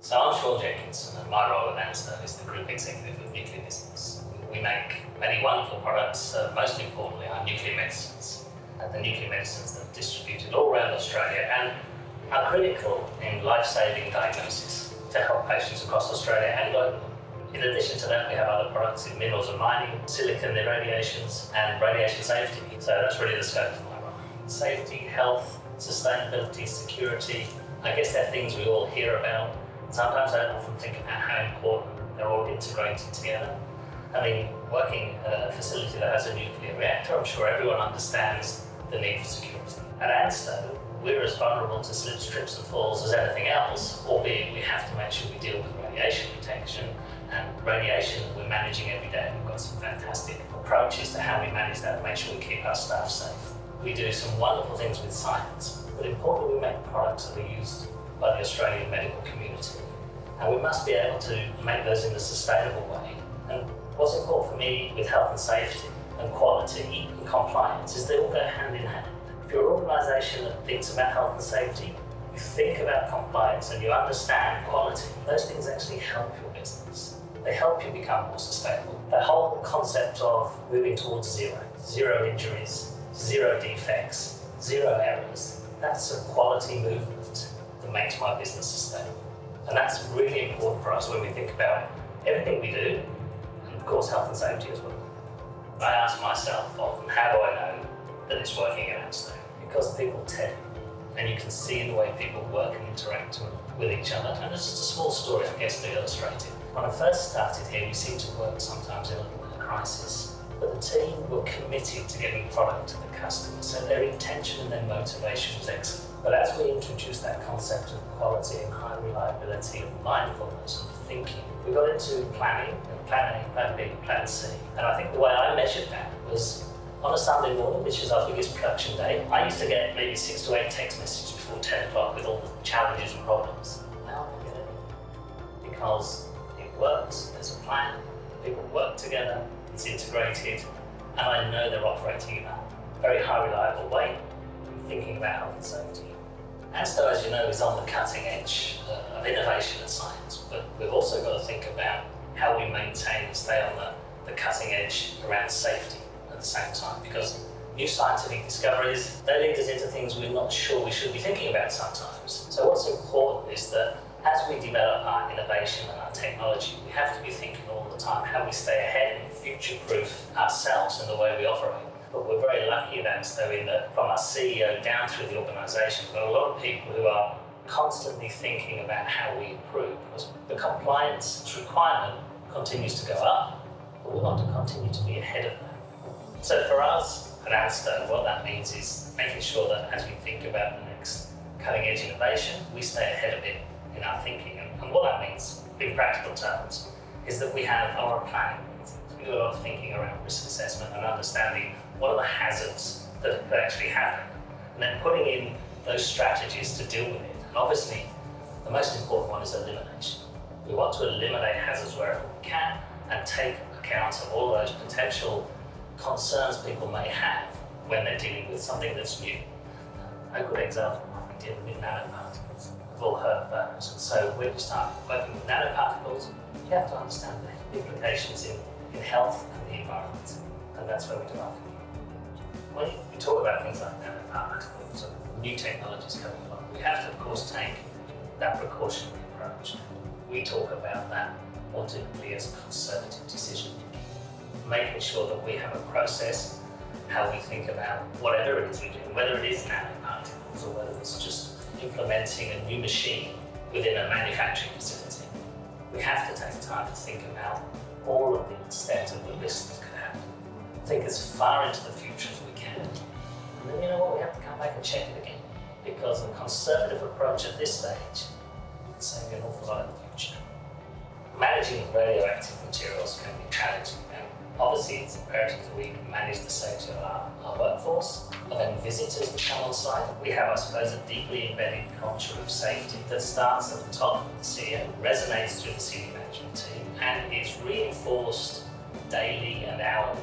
So I'm Sean Jenkinson and my role at ANSTO is the Group Executive of Nuclear Business. We make many wonderful products, uh, most importantly our nuclear medicines. And the nuclear medicines that are distributed all around Australia and are critical in life-saving diagnosis to help patients across Australia and globally. In addition to that, we have other products in minerals and mining, silicon irradiations, and radiation safety. So that's really the scope of my role. Safety, health, sustainability, security, I guess they're things we all hear about. Sometimes I often think about how important they're all integrated together. I mean, working at a facility that has a nuclear reactor, I'm sure everyone understands the need for security. At ANSTO, we're as vulnerable to slips, trips and falls as anything else, albeit we have to make sure we deal with radiation detection and radiation that we're managing every day. We've got some fantastic approaches to how we manage that and make sure we keep our staff safe. We do some wonderful things with science, but importantly we make products that are used by the Australian medical community. And we must be able to make those in a sustainable way. And what's important for me with health and safety and quality and compliance is they all go hand in hand. If you're an organisation that thinks about health and safety, you think about compliance and you understand quality, those things actually help your business. They help you become more sustainable. The whole concept of moving towards zero, zero injuries, zero defects, zero errors, that's a quality movement makes my business sustainable. And that's really important for us when we think about everything we do, and of course health and safety as well. I ask myself often, how do I know that it's working at ANSTO? Because people tell and you can see the way people work and interact with each other. And it's just a small story, I guess, to illustrate it. When I first started here, we seemed to work sometimes in a little bit of crisis, but the team were committed to getting product to the customer, so their intention and their motivation was excellent. But as we introduced that concept of quality and high reliability and mindfulness and thinking, we got into planning, and plan A, plan B, plan C. And I think the way I measured that was on a Sunday morning, which is our biggest production day, I used to get maybe six to eight text messages before 10 o'clock with all the challenges and problems. Now I get any. Because it works, there's a plan, people work together, it's integrated, and I know they're operating in a very high reliable way, thinking about health and safety. ANSTO, as you know, is on the cutting edge uh, of innovation and science, but we've also got to think about how we maintain and stay on the, the cutting edge around safety at the same time, because new scientific discoveries, they lead us into things we're not sure we should be thinking about sometimes. So what's important is that as we develop our innovation and our technology, we have to be thinking all the time how we stay ahead and future-proof ourselves in the way we operate. But we're very lucky at ANSTO in that from our CEO down through the organisation, we've got a lot of people who are constantly thinking about how we improve. Because the compliance requirement continues to go up, but we want to continue to be ahead of that. So for us at ANSTO, what that means is making sure that as we think about the next cutting edge innovation, we stay ahead of it in our thinking. And, and what that means, in practical terms, is that we have our planning. We do a lot of thinking around risk assessment and understanding what are the hazards that could actually happen, and then putting in those strategies to deal with it. And obviously, the most important one is elimination. We want to eliminate hazards wherever we can and take account of all those potential concerns people may have when they're dealing with something that's new. A good example might be dealing with nanoparticles. We've all heard of those. And so when you start working with nanoparticles, you have to understand the implications in, in health and the environment. And that's where we do our when we talk about things like nanoparticles and new technologies coming along, we have to, of course, take that precautionary approach. We talk about that ultimately as a conservative decision making sure that we have a process, how we think about whatever it is we do, whether it is nanoparticles or whether it's just implementing a new machine within a manufacturing facility. We have to take time to think about all of the extent of the risk Think as far into the future as we can. And then you know what, we have to come back and check it again. Because a conservative approach at this stage save you an awful lot in the future. Managing radioactive materials can be challenging and obviously it's imperative that we manage the safety of our, our workforce and then visitors that come on site. We have, I suppose, a deeply embedded culture of safety that starts at the top of the CEO, resonates through the senior management team and is reinforced daily and hourly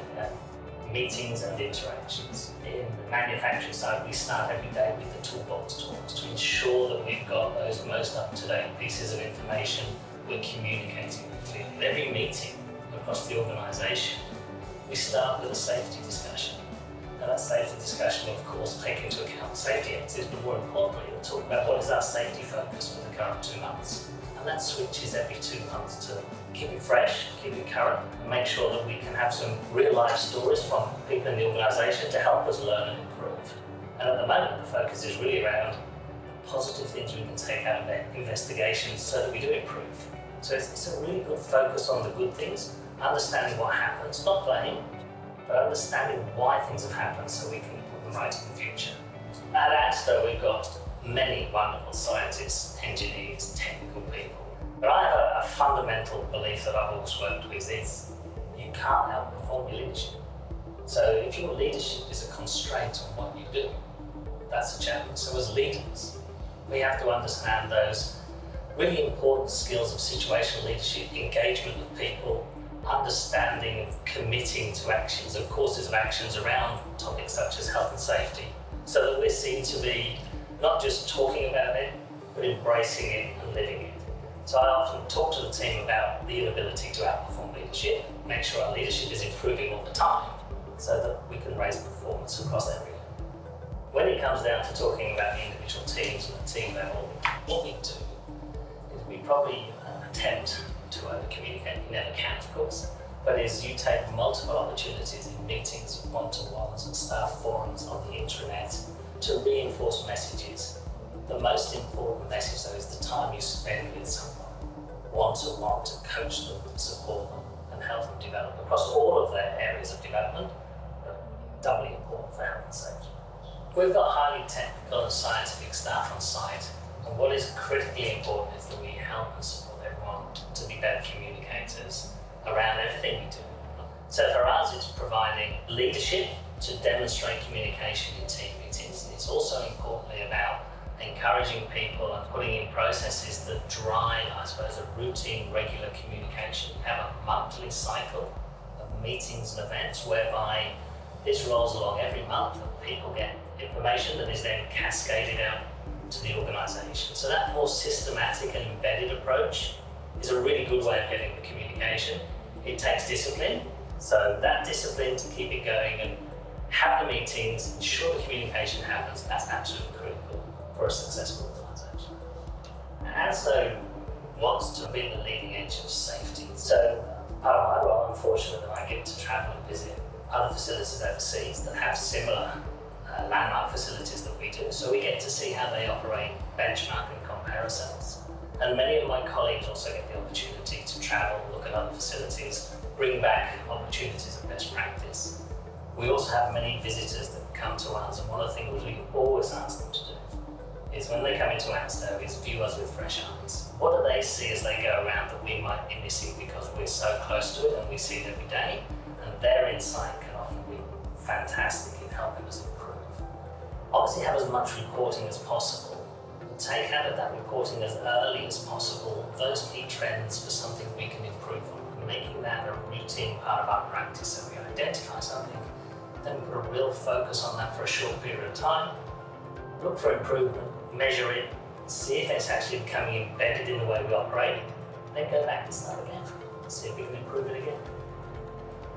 meetings and interactions. In the manufacturing side, we start every day with the toolbox talks to ensure that we've got those most up-to-date pieces of information we're communicating clearly. At every meeting across the organisation, we start with a safety discussion. And that safety discussion of course take into account safety activities, but more importantly, we'll talk about what is our safety focus for the current two months. And that switches every two months to keep it fresh, keep it current, and make sure that we can have some real life stories from people in the organisation to help us learn and improve. And at the moment, the focus is really around positive things we can take out of investigations so that we do improve. So it's, it's, a really good focus on the good things, understanding what happens, not blame, but understanding why things have happened so we can put them right in the future. At ANSTO, we've got many wonderful scientists, engineers, technical people. But I have a, a fundamental belief that I've always worked with is you can't outperform your leadership. So if your leadership is a constraint on what you do, that's a challenge. So as leaders, we have to understand those really important skills of situational leadership, engagement with people, understanding and committing to actions and courses of actions around topics such as health and safety, so that we're seen to be not just talking about it, but embracing it and living it. So I often talk to the team about the inability to outperform leadership, make sure our leadership is improving all the time, so that we can raise performance across every level. When it comes down to talking about the individual teams and the team level, what we do is we probably uh, attempt to over-communicate. You never can, of course. But is you take multiple opportunities in meetings, one-to-ones and staff forums on the intranet to reinforce messages. The most important message though is the time you spend with someone, one-to-one -to, -one, to coach them, support them and help them develop across all of their areas of development, doubly important for health and safety. We've got highly technical and scientific staff on site and what is critically important is that we help and support everyone to be better communicators around everything we do. So for us it's providing leadership to demonstrate communication in team meetings. It's also importantly about encouraging people and putting in processes that drive, I suppose, a routine, regular communication. Have a monthly cycle of meetings and events whereby this rolls along every month and people get information that is then cascaded out to the organisation. So that more systematic and embedded approach is a really good way of getting the communication. It takes discipline, so that discipline to keep it going and have the meetings, ensure the communication happens, that's absolutely critical for a successful organisation. And ANSTO wants to be the leading edge of safety. So part of my role, I'm fortunate that I get to travel and visit other facilities overseas that have similar uh, landmark facilities that we do. So we get to see how they operate, benchmark and compare ourselves. And many of my colleagues also get the opportunity to travel, look at other facilities, bring back opportunities of best practice. We also have many visitors that come to us and one of the things we always ask them to do is when they come into ANSTO is view us with fresh eyes. What do they see as they go around that we might be missing because we're so close to it and we see it every day? And their insight can often be fantastic in helping us improve. Obviously have as much reporting as possible, take out of that reporting as early as possible those key trends for something we can improve on making that a routine part of our practice so we identify something, then put a real focus on that for a short period of time, look for improvement, measure it, see if it's actually becoming embedded in the way we operate, then go back and start again, see if we can improve it again.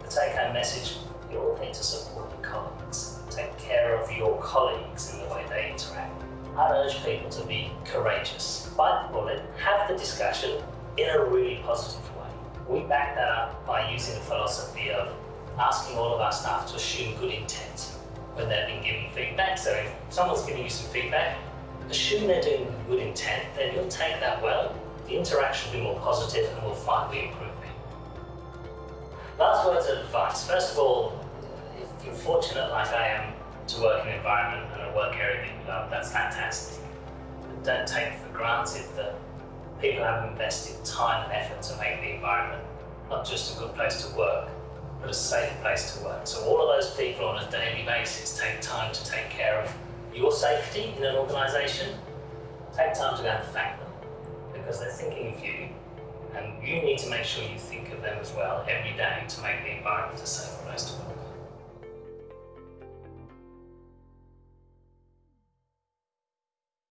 The take-home message, you all need to support your colleagues. Take care of your colleagues in the way they interact. I'd urge people to be courageous. Bite the bullet, have the discussion in a really positive way. We back that up by using the philosophy of asking all of our staff to assume good intent when they've been giving feedback. So if someone's giving you some feedback, assume they're doing good intent, then you'll take that well, the interaction will be more positive and we'll find the improvement. Last words of advice. First of all, if you're fortunate like I am to work in an environment and a work area that you love, that's fantastic. But don't take for granted that people have invested time and effort to make the environment not just a good place to work, but a safe place to work. So all of those people on a daily basis take time to take care of your safety in an organisation. Take time to go and thank them because they're thinking of you and you need to make sure you think of them as well every day to make the environment a safer place to work.